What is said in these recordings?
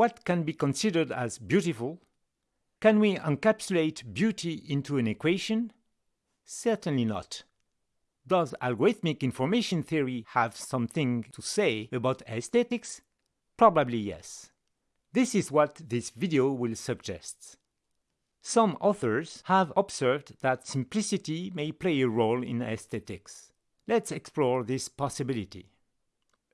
What can be considered as beautiful? Can we encapsulate beauty into an equation? Certainly not. Does algorithmic information theory have something to say about aesthetics? Probably yes. This is what this video will suggest. Some authors have observed that simplicity may play a role in aesthetics. Let's explore this possibility.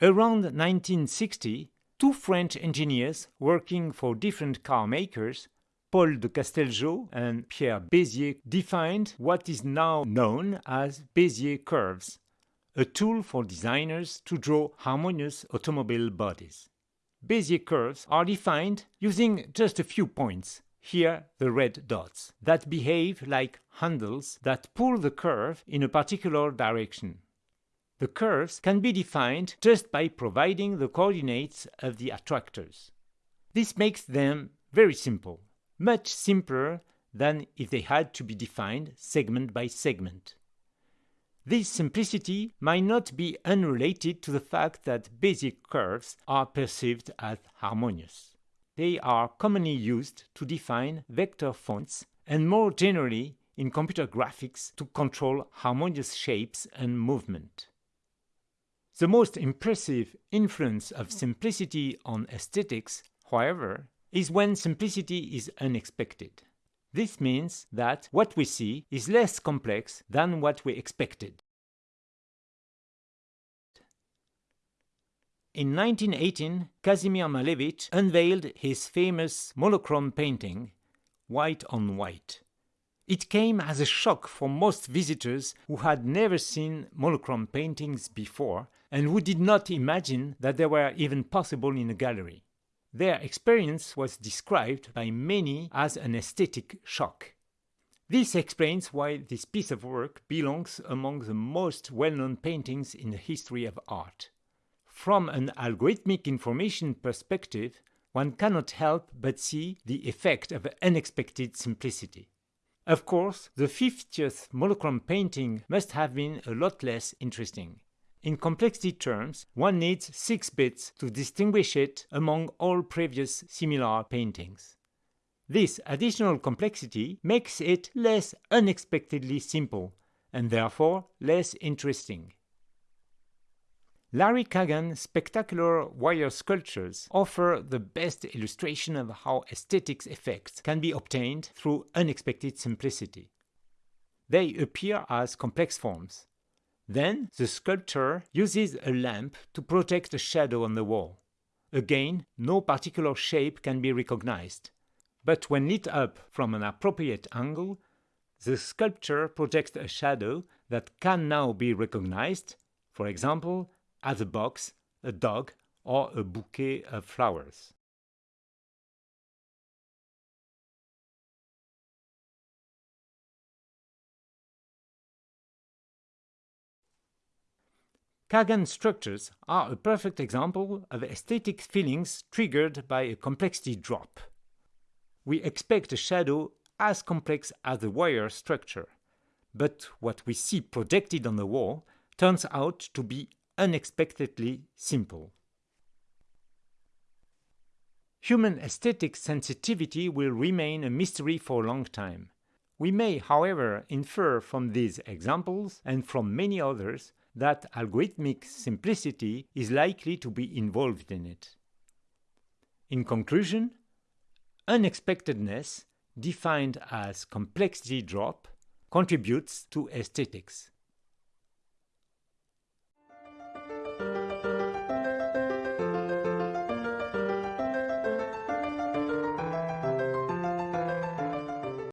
Around 1960, two French engineers working for different car makers, Paul de Casteljau and Pierre Bézier, defined what is now known as Bézier curves, a tool for designers to draw harmonious automobile bodies. Bézier curves are defined using just a few points, here the red dots, that behave like handles that pull the curve in a particular direction. The curves can be defined just by providing the coordinates of the attractors. This makes them very simple, much simpler than if they had to be defined segment by segment. This simplicity might not be unrelated to the fact that Bézier curves are perceived as harmonious. They are commonly used to define vector fonts and more generally in computer graphics to control harmonious shapes and movement. The most impressive influence of simplicity on aesthetics, however, is when simplicity is unexpected. This means that what we see is less complex than what we expected. In 1918, Kazimir Malevich unveiled his famous monochrome painting, White on White. It came as a shock for most visitors who had never seen monochrome paintings before and who did not imagine that they were even possible in a gallery. Their experience was described by many as an aesthetic shock. This explains why this piece of work belongs among the most well-known paintings in the history of art. From an algorithmic information perspective, one cannot help but see the effect of unexpected simplicity. Of course, the 50th monochrome painting must have been a lot less interesting. In complexity terms, one needs 6 bits to distinguish it among all previous similar paintings. This additional complexity makes it less unexpectedly simple, and therefore less interesting. Larry Kagan's spectacular wire sculptures offer the best illustration of how aesthetics effects can be obtained through unexpected simplicity. They appear as complex forms. Then the sculptor uses a lamp to protect a shadow on the wall. Again, no particular shape can be recognized. But when lit up from an appropriate angle, the sculpture projects a shadow that can now be recognized, for example, as a box, a dog, or a bouquet of flowers. Kagan structures are a perfect example of aesthetic feelings triggered by a complexity drop. We expect a shadow as complex as the wire structure, but what we see projected on the wall turns out to be unexpectedly simple. Human aesthetic sensitivity will remain a mystery for a long time. We may, however, infer from these examples and from many others that algorithmic simplicity is likely to be involved in it. In conclusion, unexpectedness, defined as complexity drop, contributes to aesthetics.